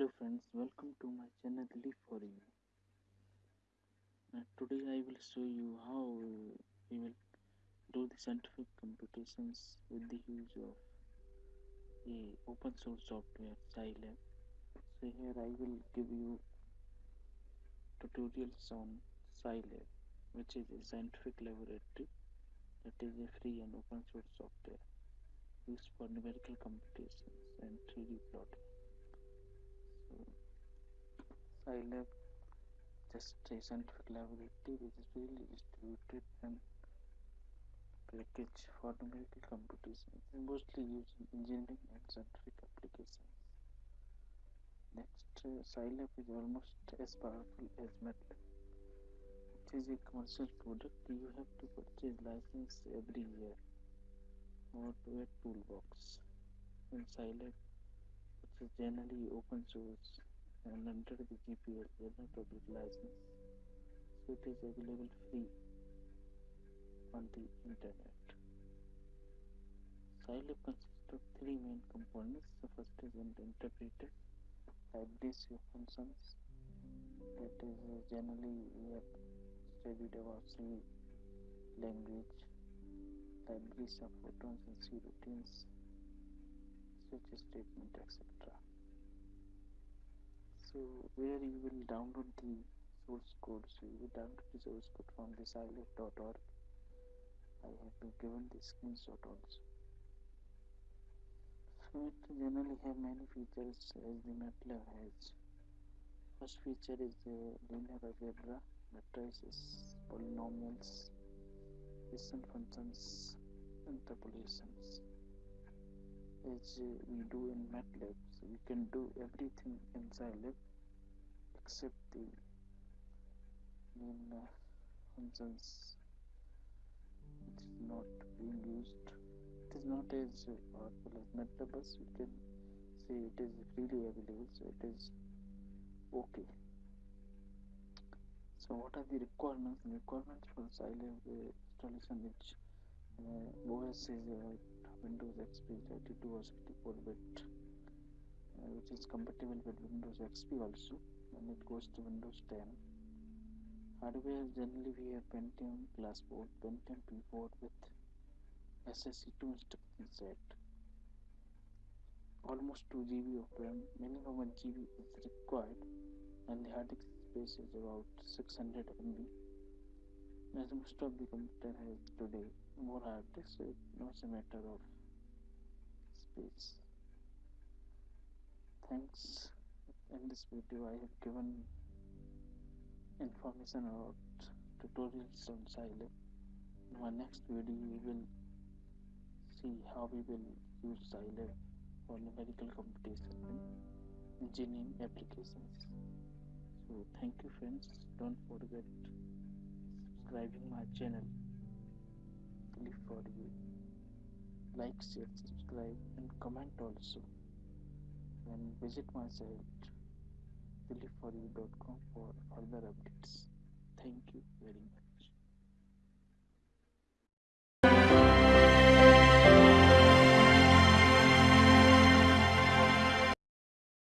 Hello friends, welcome to my channel Live for You. Today I will show you how we will do the scientific computations with the use of a open source software Scilab. So here I will give you tutorials on Scilab which is a scientific laboratory that is a free and open source software used for numerical computations and 3D plotting. So Scilab just a scientific laboratory which is really distributed and package for numerical computation. It is mostly used in engineering and scientific applications. Next, uh, Scilab is almost as powerful as MATLAB. It is a commercial product. You have to purchase license every year or to a toolbox. In Scilab, which is generally open source and under the GPL General Public License, so it is available free on the internet. Scilab consists of three main components. The first is an interpreter, libraries of functions. That is uh, generally we have studied about C language, libraries of Fortran and C routines, switch statement, etc so where you will download the source code. So you will download the source code from the scilab.org I have been given the screenshot also. So it generally have many features as the MATLAB has. First feature is the linear algebra matrices polynomials Hessian functions interpolations uh, we do in MATLAB. So we can do everything in Scilab except the main uh, functions It's not being used. It is not as powerful as MATLAB, but we can say it is freely available, so it is okay. So what are the requirements? The requirements for Scilab uh, installation which uh, OS is uh, Windows XP 32 or 64 bit uh, which is compatible with Windows XP also and it goes to Windows 10 hardware generally we have Pentium class board Pentium P4 with SSE2 instruction set. Almost 2 GB of RAM minimum 1 GB is required and the hard disk space is about 600 MB as most of the computer has today more hard disk so not a matter of space. Thanks. In this video I have given information about tutorials on Scilab. In my next video we will see how we will use Scilab for numerical computation and engineering applications. So thank you friends. Don't forget subscribing my channel for you. Like share subscribe and comment also. And visit my site liveforyou.com for further updates. Thank you very much